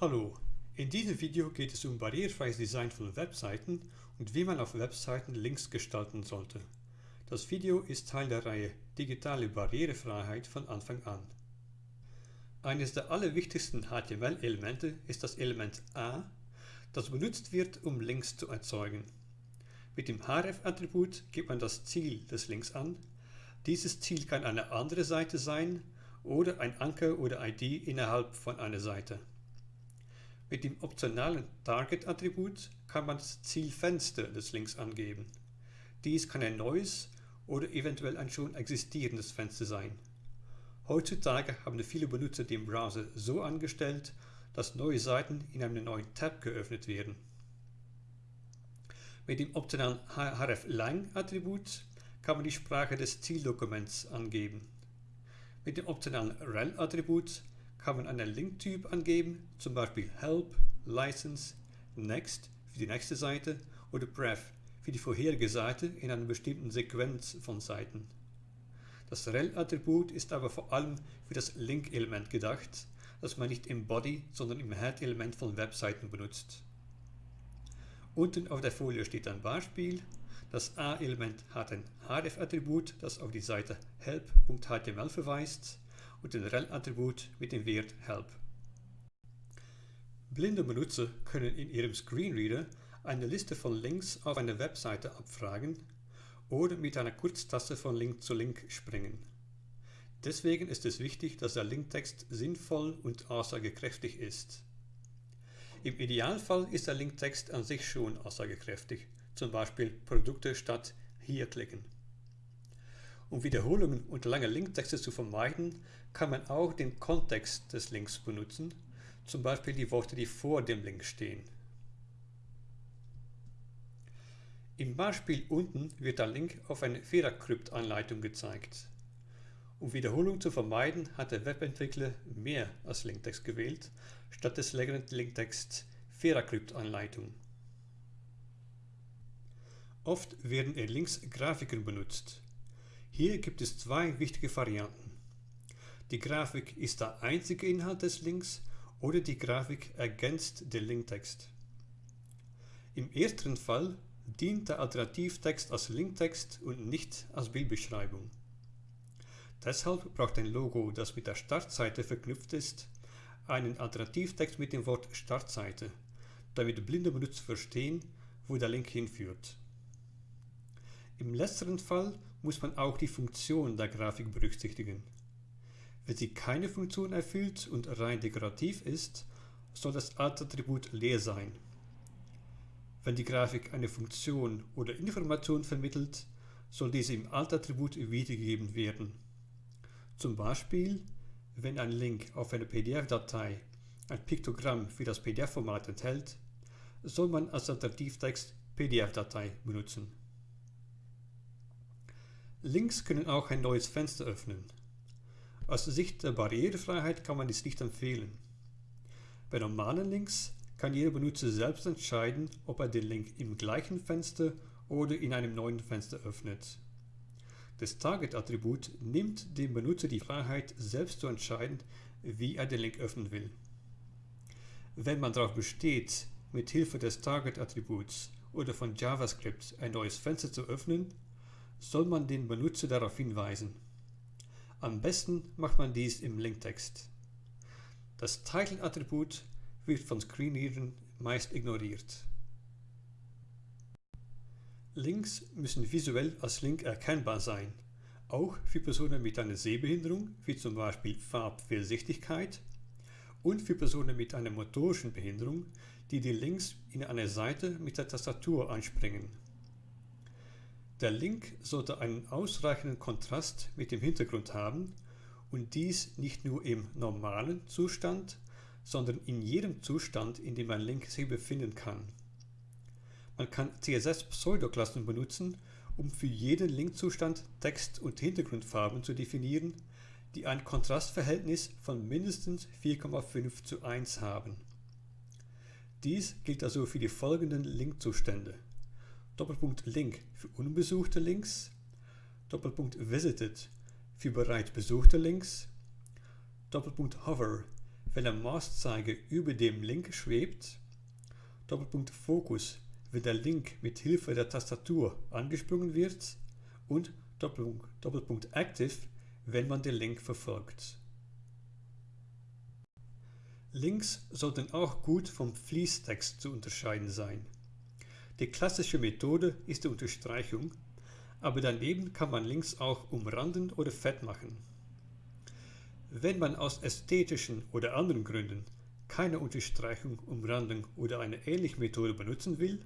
Hallo, in diesem Video geht es um barrierefreies Design von Webseiten und wie man auf Webseiten Links gestalten sollte. Das Video ist Teil der Reihe Digitale Barrierefreiheit von Anfang an. Eines der allerwichtigsten HTML-Elemente ist das Element A, das benutzt wird, um Links zu erzeugen. Mit dem href-Attribut gibt man das Ziel des Links an. Dieses Ziel kann eine andere Seite sein oder ein Anker oder ID innerhalb von einer Seite. Mit dem optionalen Target-Attribut kann man das Zielfenster des Links angeben. Dies kann ein neues oder eventuell ein schon existierendes Fenster sein. Heutzutage haben viele Benutzer den Browser so angestellt, dass neue Seiten in einem neuen Tab geöffnet werden. Mit dem optionalen href-lang-Attribut kann man die Sprache des Zieldokuments angeben. Mit dem optionalen rel-Attribut kann man einen Linktyp angeben, zum Beispiel Help, License, Next für die nächste Seite oder Pref für die vorherige Seite in einer bestimmten Sequenz von Seiten. Das rel-Attribut ist aber vor allem für das Link-Element gedacht, das man nicht im Body, sondern im Head-Element von Webseiten benutzt. Unten auf der Folie steht ein Beispiel. Das A-Element hat ein href-Attribut, das auf die Seite help.html verweist und ein rel-Attribut mit dem Wert help. Blinde Benutzer können in ihrem Screenreader eine Liste von Links auf einer Webseite abfragen oder mit einer Kurztaste von Link zu Link springen. Deswegen ist es wichtig, dass der Linktext sinnvoll und aussagekräftig ist. Im Idealfall ist der Linktext an sich schon aussagekräftig, zum Beispiel Produkte statt hier klicken. Um Wiederholungen und lange Linktexte zu vermeiden, kann man auch den Kontext des Links benutzen, zum Beispiel die Worte, die vor dem Link stehen. Im Beispiel unten wird der Link auf eine VeraCrypt-Anleitung gezeigt. Um Wiederholung zu vermeiden, hat der Webentwickler mehr als Linktext gewählt, statt des längeren Linktext VeraCrypt-Anleitung. Oft werden in Links Grafiken benutzt. Hier gibt es zwei wichtige Varianten. Die Grafik ist der einzige Inhalt des Links oder die Grafik ergänzt den Linktext. Im ersten Fall dient der Alternativtext als Linktext und nicht als Bildbeschreibung. Deshalb braucht ein Logo, das mit der Startseite verknüpft ist, einen Alternativtext mit dem Wort Startseite, damit blinde Benutzer verstehen, wo der Link hinführt. Im letzteren Fall muss man auch die Funktion der Grafik berücksichtigen. Wenn sie keine Funktion erfüllt und rein dekorativ ist, soll das Alt-Attribut leer sein. Wenn die Grafik eine Funktion oder Information vermittelt, soll diese im Alt-Attribut wiedergegeben werden. Zum Beispiel, wenn ein Link auf eine PDF-Datei ein Piktogramm für das PDF-Format enthält, soll man als Alternativtext PDF-Datei benutzen. Links können auch ein neues Fenster öffnen. Aus Sicht der Barrierefreiheit kann man dies nicht empfehlen. Bei normalen Links kann jeder Benutzer selbst entscheiden, ob er den Link im gleichen Fenster oder in einem neuen Fenster öffnet. Das Target-Attribut nimmt dem Benutzer die Freiheit, selbst zu entscheiden, wie er den Link öffnen will. Wenn man darauf besteht, mit Hilfe des Target-Attributs oder von JavaScript ein neues Fenster zu öffnen, soll man den Benutzer darauf hinweisen. Am besten macht man dies im Linktext. Das Title-Attribut wird von Screenreadern meist ignoriert. Links müssen visuell als Link erkennbar sein, auch für Personen mit einer Sehbehinderung, wie zum Beispiel Farbfehlsichtigkeit, und für Personen mit einer motorischen Behinderung, die die Links in einer Seite mit der Tastatur anspringen. Der Link sollte einen ausreichenden Kontrast mit dem Hintergrund haben und dies nicht nur im normalen Zustand, sondern in jedem Zustand, in dem ein Link sich befinden kann. Man kann CSS-Pseudoklassen benutzen, um für jeden Linkzustand Text- und Hintergrundfarben zu definieren, die ein Kontrastverhältnis von mindestens 4,5 zu 1 haben. Dies gilt also für die folgenden Linkzustände. Doppelpunkt Link für unbesuchte Links, Doppelpunkt Visited für bereits besuchte Links, Doppelpunkt Hover, wenn der Mauszeiger über dem Link schwebt, Doppelpunkt Fokus, wenn der Link mit Hilfe der Tastatur angesprungen wird und Doppelpunkt, Doppelpunkt Active, wenn man den Link verfolgt. Links sollten auch gut vom Fließtext zu unterscheiden sein. Die klassische Methode ist die Unterstreichung, aber daneben kann man Links auch umranden oder fett machen. Wenn man aus ästhetischen oder anderen Gründen keine Unterstreichung, Umrandung oder eine ähnliche Methode benutzen will,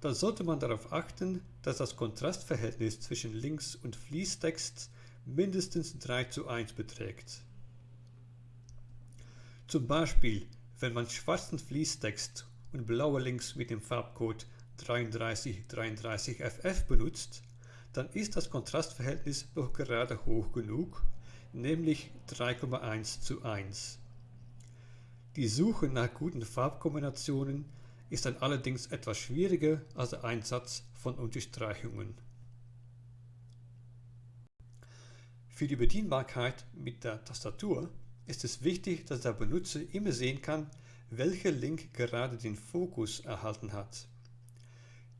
dann sollte man darauf achten, dass das Kontrastverhältnis zwischen Links und Fließtext mindestens 3 zu 1 beträgt. Zum Beispiel, wenn man schwarzen Fließtext und blaue Links mit dem Farbcode 3333FF benutzt, dann ist das Kontrastverhältnis noch gerade hoch genug, nämlich 3,1 zu 1. Die Suche nach guten Farbkombinationen ist dann allerdings etwas schwieriger als der Einsatz von Unterstreichungen. Für die Bedienbarkeit mit der Tastatur ist es wichtig, dass der Benutzer immer sehen kann, welcher Link gerade den Fokus erhalten hat.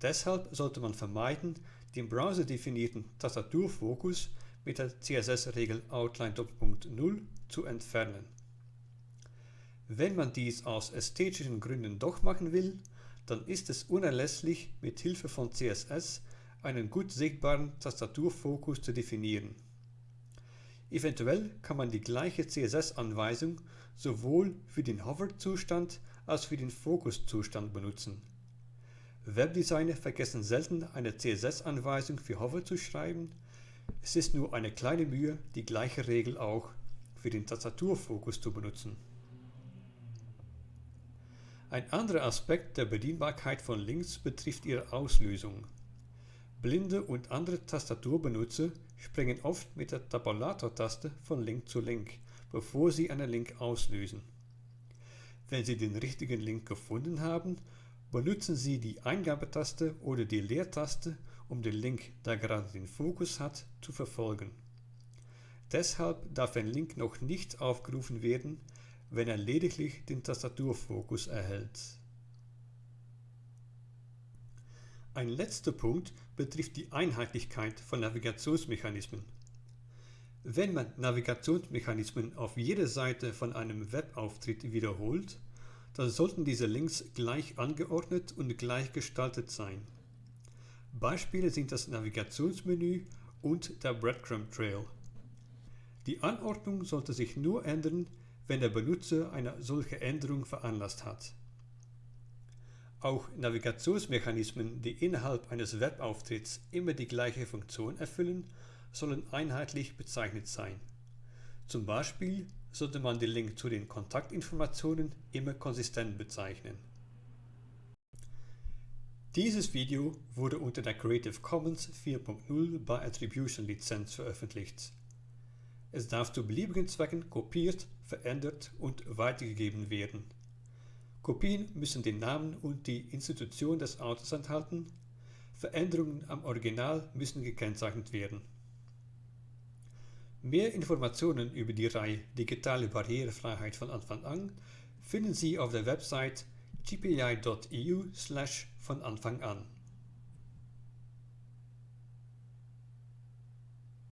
Deshalb sollte man vermeiden, den browserdefinierten Tastaturfokus mit der CSS-Regel Outline 0 zu entfernen. Wenn man dies aus ästhetischen Gründen doch machen will, dann ist es unerlässlich, mit Hilfe von CSS einen gut sichtbaren Tastaturfokus zu definieren. Eventuell kann man die gleiche CSS-Anweisung sowohl für den Hover-Zustand als für den Fokus-Zustand benutzen. Webdesigner vergessen selten eine CSS-Anweisung für Hover zu schreiben. Es ist nur eine kleine Mühe, die gleiche Regel auch für den Tastaturfokus zu benutzen. Ein anderer Aspekt der Bedienbarkeit von Links betrifft ihre Auslösung. Blinde und andere Tastaturbenutzer springen oft mit der Tabulator-Taste von Link zu Link, bevor sie einen Link auslösen. Wenn Sie den richtigen Link gefunden haben, benutzen Sie die Eingabetaste oder die Leertaste, um den Link, der gerade den Fokus hat, zu verfolgen. Deshalb darf ein Link noch nicht aufgerufen werden, wenn er lediglich den Tastaturfokus erhält. Ein letzter Punkt betrifft die Einheitlichkeit von Navigationsmechanismen. Wenn man Navigationsmechanismen auf jeder Seite von einem Webauftritt wiederholt, dann sollten diese Links gleich angeordnet und gleich gestaltet sein. Beispiele sind das Navigationsmenü und der Breadcrumb Trail. Die Anordnung sollte sich nur ändern, wenn der Benutzer eine solche Änderung veranlasst hat. Auch Navigationsmechanismen, die innerhalb eines Webauftritts immer die gleiche Funktion erfüllen, sollen einheitlich bezeichnet sein. Zum Beispiel sollte man den Link zu den Kontaktinformationen immer konsistent bezeichnen. Dieses Video wurde unter der Creative Commons 4.0 bei Attribution Lizenz veröffentlicht. Es darf zu beliebigen Zwecken kopiert, verändert und weitergegeben werden. Kopien müssen den Namen und die Institution des Autors enthalten, Veränderungen am Original müssen gekennzeichnet werden. Mehr Informationen über die Reihe Digitale Barrierefreiheit von Anfang an finden Sie auf der Website gpi.eu von Anfang an.